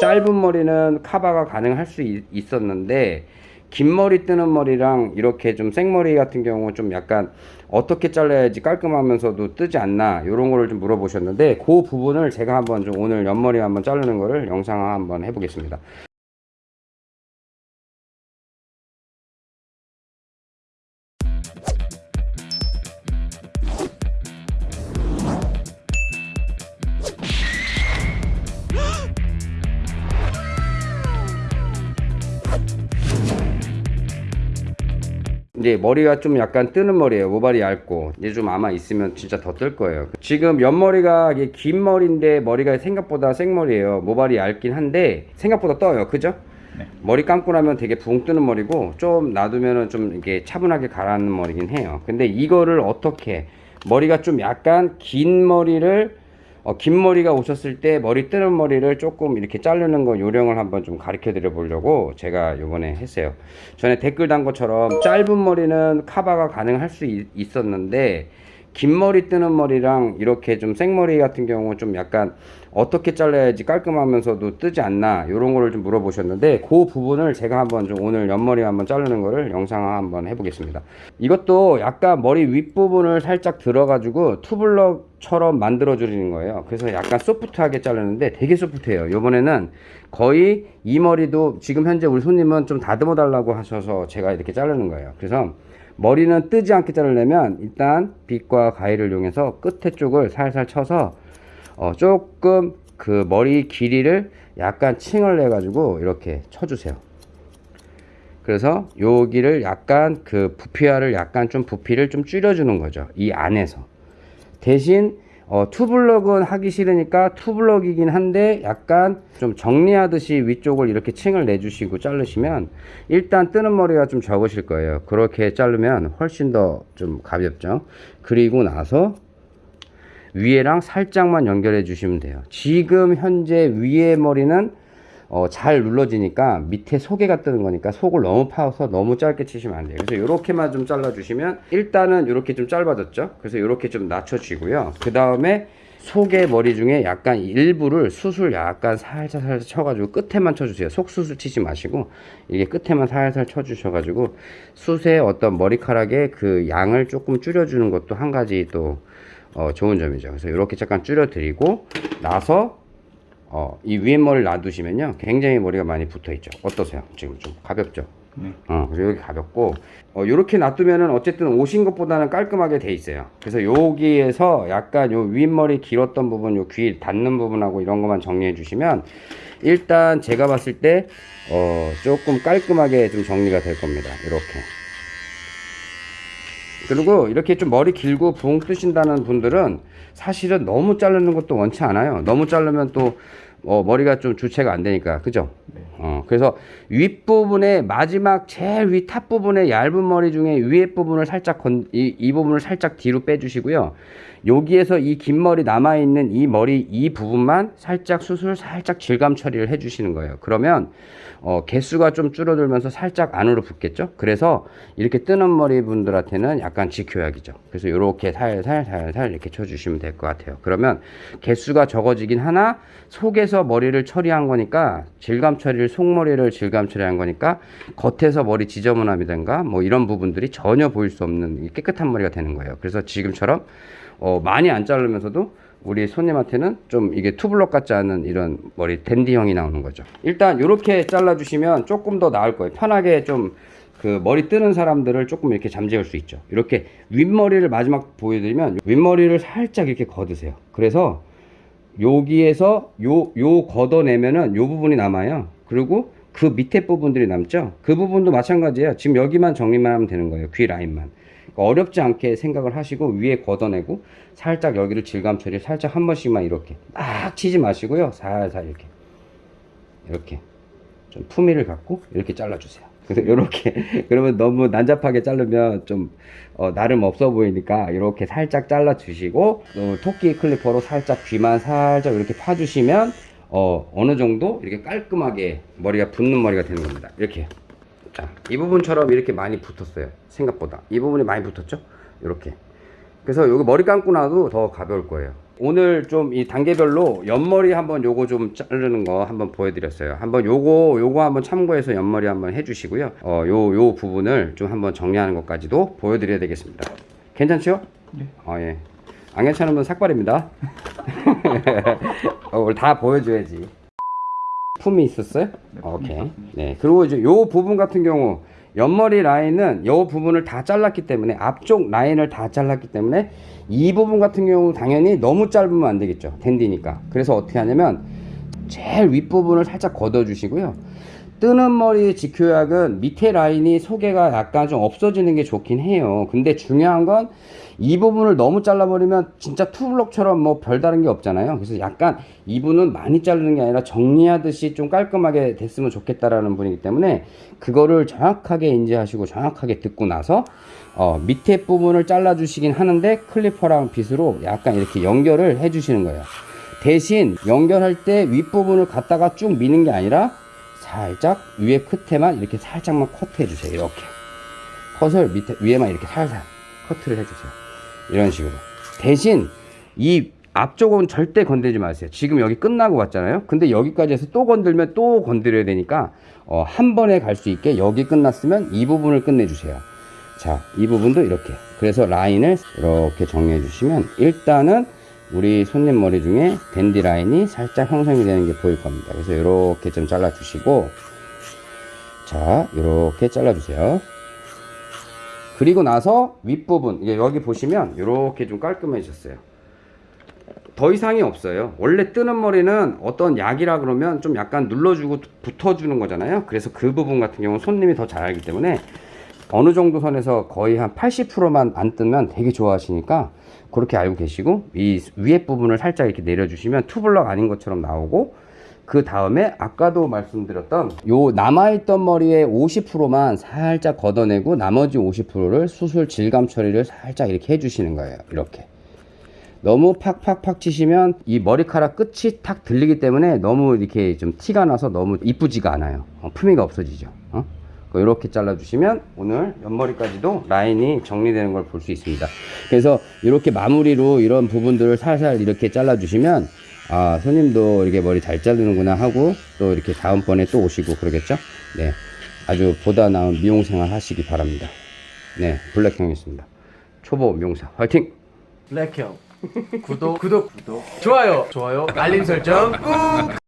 짧은 머리는 카바가 가능할 수 있, 있었는데 긴 머리 뜨는 머리랑 이렇게 좀 생머리 같은 경우 좀 약간 어떻게 잘라야지 깔끔하면서도 뜨지 않나 이런 거를 좀 물어보셨는데 그 부분을 제가 한번 좀 오늘 옆머리 한번 자르는 거를 영상 한번 해보겠습니다 이제 머리가 좀 약간 뜨는 머리예요. 모발이 얇고. 이제 좀 아마 있으면 진짜 더 뜰 거예요. 지금 옆머리가 이게 긴 머리인데 머리가 생각보다 생머리예요. 모발이 얇긴 한데 생각보다 떠요. 그죠? 네. 머리 감고 나면 되게 붕 뜨는 머리고 좀 놔두면은 좀 이게 차분하게 가라앉는 머리긴 해요. 근데 이거를 어떻게 머리가 좀 약간 긴 머리를 어, 긴 머리가 오셨을 때 머리 뜨는 머리를 조금 이렇게 자르는 거 요령을 한번 좀 가르쳐 드려 보려고 제가 요번에 했어요. 전에 댓글 단 것처럼 짧은 머리는 카바가 가능할 수 있, 있었는데 긴 머리 뜨는 머리랑 이렇게 좀 생머리 같은 경우 좀 약간 어떻게 잘라야지 깔끔하면서도 뜨지 않나 이런 거를 좀 물어보셨는데 그 부분을 제가 한번 좀 오늘 옆머리 한번 자르는 거를 영상 한번 해보겠습니다. 이것도 약간 머리 윗부분을 살짝 들어가지고 투블럭처럼 만들어 주는 거예요. 그래서 약간 소프트하게 자르는데 되게 소프트해요. 요번에는 거의 이 머리도 지금 현재 우리 손님은 좀 다듬어 달라고 하셔서 제가 이렇게 자르는 거예요. 그래서 머리는 뜨지 않게 자르려면 일단 빗과 가위를 이용해서 끝에 쪽을 살살 쳐서 어 조금 그 머리 길이를 약간 칭을 내 가지고 이렇게 쳐주세요. 그래서 여기를 약간 그 부피화를 약간 좀 부피를 좀 줄여주는 거죠. 이 안에서. 대신 어, 투블럭은 하기 싫으니까 투블럭이긴 한데 약간 좀 정리하듯이 위쪽을 이렇게 층을 내주시고 자르시면 일단 뜨는 머리가 좀 적으실 거예요. 그렇게 자르면 훨씬 더 좀 가볍죠? 그리고 나서 위에랑 살짝만 연결해 주시면 돼요. 지금 현재 위에 머리는 어, 잘 눌러지니까 밑에 소개가 뜨는 거니까 속을 너무 파서 너무 짧게 치시면 안 돼요. 그래서 이렇게만 좀 잘라 주시면 일단은 이렇게 좀 짧아졌죠? 그래서 이렇게 좀 낮춰 주고요. 그 다음에 속의 머리 중에 약간 일부를 수술 약간 살짝 살짝 쳐가지고 끝에만 쳐주세요. 속 수술 치지 마시고 이게 끝에만 살살 쳐주셔가지고 숱의 어떤 머리카락의 그 양을 조금 줄여주는 것도 한 가지 또 어, 좋은 점이죠. 그래서 이렇게 잠깐 줄여 드리고 나서 어, 이 위에 머리를 놔두시면요 굉장히 머리가 많이 붙어 있죠. 어떠세요? 지금 좀 가볍죠? 네. 어, 그래서 여기 가볍고 어, 이렇게 놔두면은 어쨌든 오신 것보다는 깔끔하게 돼 있어요. 그래서 여기에서 약간 요 윗머리 길었던 부분 요 귀 닿는 부분하고 이런 것만 정리해 주시면 일단 제가 봤을 때 어, 조금 깔끔하게 좀 정리가 될 겁니다. 이렇게 그리고 이렇게 좀 머리 길고 붕 뜨신다는 분들은 사실은 너무 자르는 것도 원치 않아요. 너무 자르면 또 어, 머리가 좀 주체가 안 되니까. 그죠? 어, 그래서 윗부분에 마지막 제일 위 top 부분에 얇은 머리 중에 위에 부분을 살짝 건, 이, 이 부분을 살짝 뒤로 빼주시고요 여기에서 이 긴 머리 남아있는 이 머리 이 부분만 살짝 숱을 살짝 질감 처리를 해 주시는 거예요. 그러면 어, 개수가 좀 줄어들면서 살짝 안으로 붙겠죠? 그래서 이렇게 뜨는 머리 분들한테는 약간 지켜야겠죠. 그래서 이렇게 살살 살살 이렇게 쳐주시면 될 것 같아요. 그러면 개수가 적어지긴 하나 속에서 머리를 처리한 거니까 질감 처리를 속머리를 질감 처리한 거니까 겉에서 머리 지저분함이든가 뭐 이런 부분들이 전혀 보일 수 없는 깨끗한 머리가 되는 거예요. 그래서 지금처럼 어, 많이 안 자르면서도 우리 손님한테는 좀 이게 투블럭 같지 않은 이런 머리 댄디형이 나오는 거죠. 일단 이렇게 잘라 주시면 조금 더 나을 거예요. 편하게 좀 그 머리 뜨는 사람들을 조금 이렇게 잠재울 수 있죠. 이렇게 윗머리를 마지막 보여드리면 윗머리를 살짝 이렇게 걷으세요. 그래서 여기에서 요, 요 걷어내면은 요 부분이 남아요. 그리고 그 밑에 부분들이 남죠. 그 부분도 마찬가지예요. 지금 여기만 정리만 하면 되는 거예요. 귀 라인만 어렵지 않게 생각을 하시고 위에 걷어내고 살짝 여기를 질감 처리 살짝 한 번씩만 이렇게 막 치지 마시고요. 살살 이렇게. 이렇게. 좀 품위를 갖고 이렇게 잘라주세요. 그래서 이렇게 그러면 너무 난잡하게 자르면 좀 어, 나름 없어 보이니까 이렇게 살짝 잘라 주시고 어, 토끼 클리퍼로 살짝 귀만 살짝 이렇게 파주시면 어, 어느 정도 이렇게 깔끔하게 머리가 붙는 머리가 되는 겁니다. 이렇게 자, 이 부분처럼 이렇게 많이 붙었어요. 생각보다. 이 부분이 많이 붙었죠? 이렇게. 그래서 여기 머리 감고 나도 더 가벼울 거예요. 오늘 좀 이 단계별로 옆머리 한번 요거 좀 자르는 거 한번 보여드렸어요. 한번 요거 요거 한번 참고해서 옆머리 한번 해주시고요. 어요요 부분을 좀 한번 정리하는 것까지도 보여드려야 되겠습니다. 괜찮죠? 네. 어 예. 안 괜찮으면 삭발입니다. 어, 다 보여줘야지. 품이 있었어요? 오케이. 네. 그리고 이제 요 부분 같은 경우 옆머리 라인은 요 부분을 다 잘랐기 때문에 앞쪽 라인을 다 잘랐기 때문에 이 부분 같은 경우 당연히 너무 짧으면 안 되겠죠. 댄디니까. 그래서 어떻게 하냐면 제일 윗부분을 살짝 걷어 주시고요. 뜨는 머리 직효약은 밑에 라인이 소개가 약간 좀 없어지는 게 좋긴 해요. 근데 중요한 건 이 부분을 너무 잘라버리면 진짜 투블럭처럼 뭐 별다른 게 없잖아요. 그래서 약간 이 부분은 많이 자르는 게 아니라 정리하듯이 좀 깔끔하게 됐으면 좋겠다라는 분이기 때문에 그거를 정확하게 인지하시고 정확하게 듣고 나서 어, 밑에 부분을 잘라 주시긴 하는데 클리퍼랑 빗으로 약간 이렇게 연결을 해 주시는 거예요. 대신 연결할 때 윗부분을 갖다가 쭉 미는 게 아니라 살짝 위에 끝에만 이렇게 살짝만 커트해 주세요. 이렇게. 컷을 밑에, 위에만 이렇게 살살 커트를 해주세요. 이런 식으로. 대신 이 앞쪽은 절대 건들지 마세요. 지금 여기 끝나고 왔잖아요. 근데 여기까지 해서 또 건들면 또 건드려야 되니까 어, 한 번에 갈 수 있게 여기 끝났으면 이 부분을 끝내주세요. 자, 이 부분도 이렇게. 그래서 라인을 이렇게 정리해 주시면 일단은 우리 손님 머리 중에 댄디 라인이 살짝 형성이 되는 게 보일 겁니다. 그래서 이렇게 좀 잘라 주시고 자, 이렇게 잘라 주세요. 그리고 나서 윗부분 여기 보시면 이렇게 좀 깔끔해졌어요. 더 이상이 없어요. 원래 뜨는 머리는 어떤 약이라 그러면 좀 약간 눌러주고 붙어주는 거잖아요. 그래서 그 부분 같은 경우는 손님이 더 잘 알기 때문에 어느 정도 선에서 거의 한 80%만 안 뜨면 되게 좋아하시니까 그렇게 알고 계시고 이 위에 부분을 살짝 이렇게 내려주시면 투블럭 아닌 것처럼 나오고 그 다음에 아까도 말씀드렸던 요 남아있던 머리의 50%만 살짝 걷어내고 나머지 50%를 수술 질감 처리를 살짝 이렇게 해주시는 거예요. 이렇게. 너무 팍팍팍 치시면 이 머리카락 끝이 탁 들리기 때문에 너무 이렇게 좀 티가 나서 너무 이쁘지가 않아요. 어, 품위가 없어지죠. 어? 이렇게 잘라주시면 오늘 옆머리까지도 라인이 정리되는 걸 볼 수 있습니다. 그래서 이렇게 마무리로 이런 부분들을 살살 이렇게 잘라주시면 아 손님도 이렇게 머리 잘 자르는구나 하고 또 이렇게 다음번에 또 오시고 그러겠죠? 네, 아주 보다 나은 미용 생활 하시기 바랍니다. 네, 블랙형이었습니다. 초보 미용사 화이팅! 블랙형 구독 구독 구독 좋아요 좋아요 알림 설정 꾹